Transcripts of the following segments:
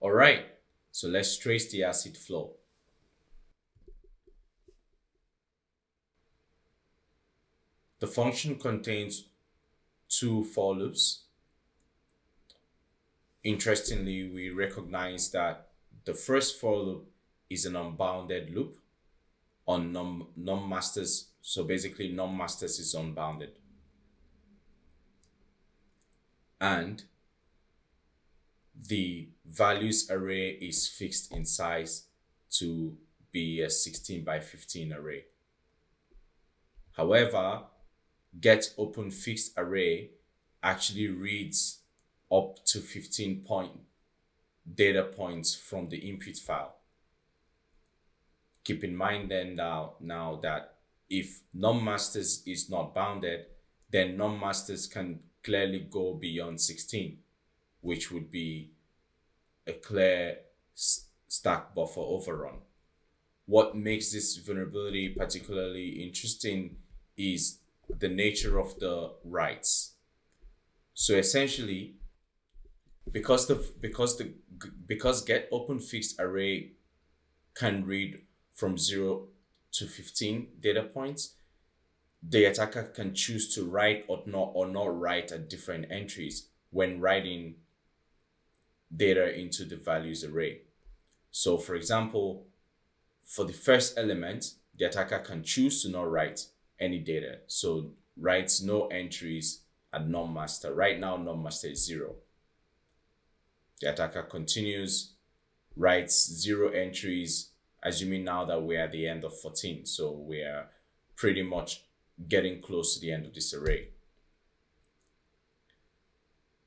All right, so let's trace the acid flow. The function contains two for loops. Interestingly, we recognize that the first for loop is an unbounded loop on non, non-masters. So basically non-masters is unbounded. And the values array is fixed in size to be a 16 by 15 array. However, get open fixed array actually reads up to 15 point data points from the input file. Keep in mind then now, now that if non-masters is not bounded, then non-masters can clearly go beyond 16, which would be a clear stack buffer overrun. What makes this vulnerability particularly interesting is the nature of the writes. So essentially, because the because the because get open fixed array can read from 0 to 15 data points, the attacker can choose to write or not or not write at different entries when writing data into the values array. So for example, for the first element, the attacker can choose to not write any data. So writes no entries at non-master. Right now, non-master is zero. The attacker continues, writes zero entries, assuming now that we're at the end of 14. So we're pretty much getting close to the end of this array.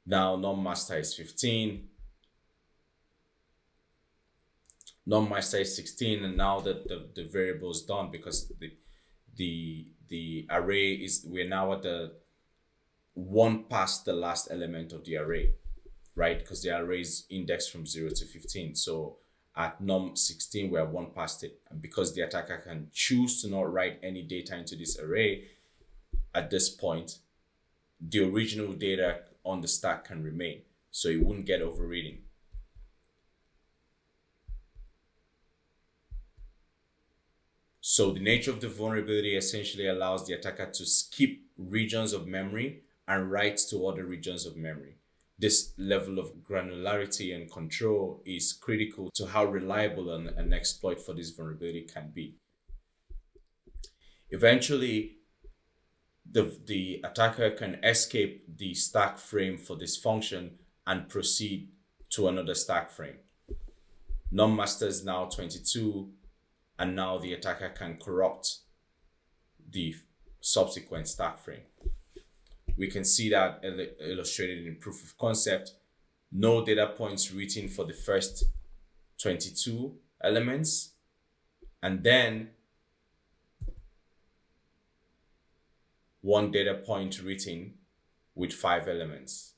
Now non-master is 15. Non-master is 16 and now that the, the variable is done because the the the array is we're now at the one past the last element of the array, right? Because the array is indexed from 0 to 15. So at num 16, we're one past it. And because the attacker can choose to not write any data into this array at this point, the original data on the stack can remain. So it wouldn't get overreading. So the nature of the vulnerability essentially allows the attacker to skip regions of memory and write to other regions of memory. This level of granularity and control is critical to how reliable an, an exploit for this vulnerability can be. Eventually, the, the attacker can escape the stack frame for this function and proceed to another stack frame. Non-master is now 22 and now the attacker can corrupt the subsequent stack frame. We can see that illustrated in proof of concept. No data points written for the first 22 elements, and then one data point written with five elements.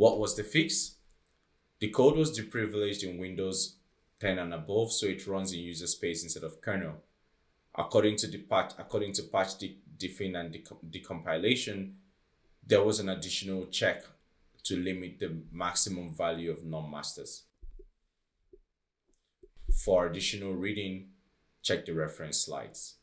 What was the fix? The code was deprivileged in Windows 10 and above, so it runs in user space instead of kernel. According to the patch, according to patch de define and decompilation, there was an additional check to limit the maximum value of non-masters. For additional reading, check the reference slides.